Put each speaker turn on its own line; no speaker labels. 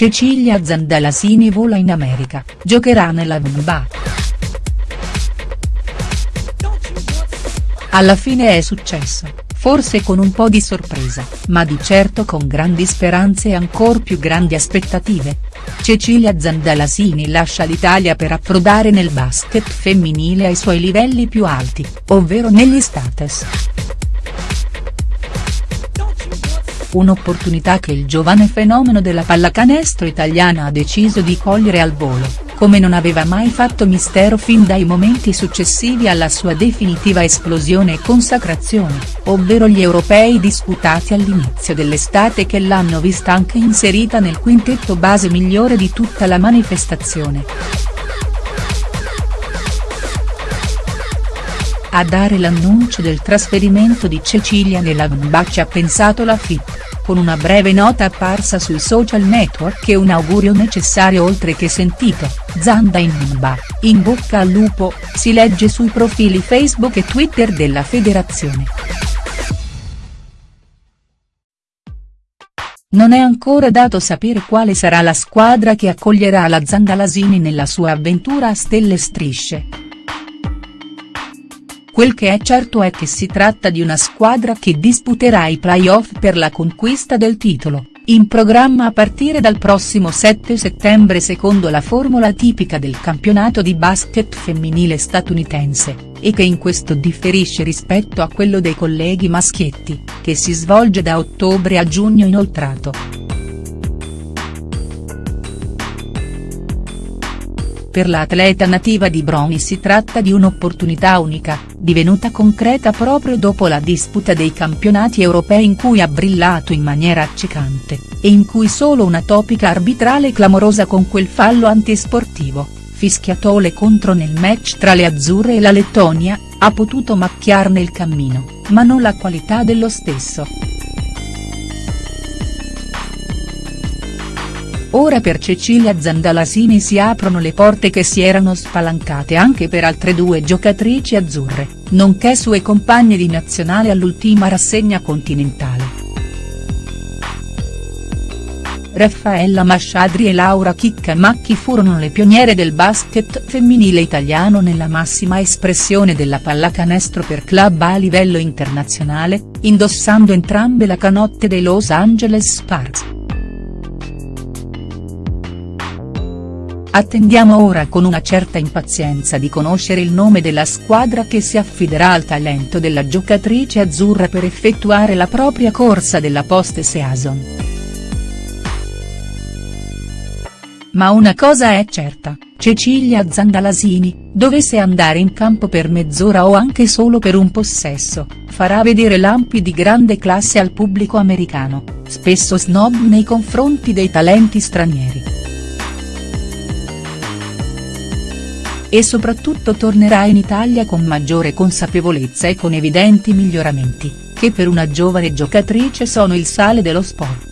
Cecilia Zandalasini vola in America, giocherà nella VBA. Alla fine è successo, forse con un po' di sorpresa, ma di certo con grandi speranze e ancor più grandi aspettative. Cecilia Zandalasini lascia l'Italia per approdare nel basket femminile ai suoi livelli più alti, ovvero negli States. Un'opportunità che il giovane fenomeno della pallacanestro italiana ha deciso di cogliere al volo, come non aveva mai fatto mistero fin dai momenti successivi alla sua definitiva esplosione e consacrazione, ovvero gli europei disputati all'inizio dell'estate che l'hanno vista anche inserita nel quintetto base migliore di tutta la manifestazione. A dare l'annuncio del trasferimento di Cecilia nella VBA ci ha pensato la FIP, con una breve nota apparsa sui social network e un augurio necessario oltre che sentito, Zanda in VBA, in bocca al lupo, si legge sui profili Facebook e Twitter della federazione. Non è ancora dato sapere quale sarà la squadra che accoglierà la Zandalasini nella sua avventura a stelle strisce. Quel che è certo è che si tratta di una squadra che disputerà i play-off per la conquista del titolo, in programma a partire dal prossimo 7 settembre secondo la formula tipica del campionato di basket femminile statunitense, e che in questo differisce rispetto a quello dei colleghi maschietti, che si svolge da ottobre a giugno inoltrato. Per l'atleta nativa di Broni si tratta di un'opportunità unica, divenuta concreta proprio dopo la disputa dei campionati europei in cui ha brillato in maniera accecante, e in cui solo una topica arbitrale clamorosa con quel fallo antisportivo, fischiatole contro nel match tra le azzurre e la Lettonia, ha potuto macchiarne il cammino, ma non la qualità dello stesso. Ora per Cecilia Zandalasini si aprono le porte che si erano spalancate anche per altre due giocatrici azzurre, nonché sue compagne di nazionale all'ultima rassegna continentale. Raffaella Masciadri e Laura Chiccamacchi furono le pioniere del basket femminile italiano nella massima espressione della pallacanestro per club a livello internazionale, indossando entrambe la canotte dei Los Angeles Sparks. Attendiamo ora con una certa impazienza di conoscere il nome della squadra che si affiderà al talento della giocatrice azzurra per effettuare la propria corsa della post-season. Ma una cosa è certa, Cecilia Zandalasini, dovesse andare in campo per mezz'ora o anche solo per un possesso, farà vedere lampi di grande classe al pubblico americano, spesso snob nei confronti dei talenti stranieri. E soprattutto tornerà in Italia con maggiore consapevolezza e con evidenti miglioramenti, che per una giovane giocatrice sono il sale dello sport.